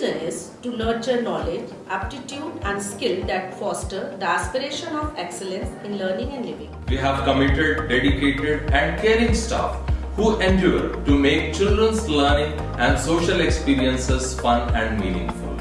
reason is to nurture knowledge, aptitude, and skill that foster the aspiration of excellence in learning and living. We have committed, dedicated, and caring staff who endure to make children's learning and social experiences fun and meaningful.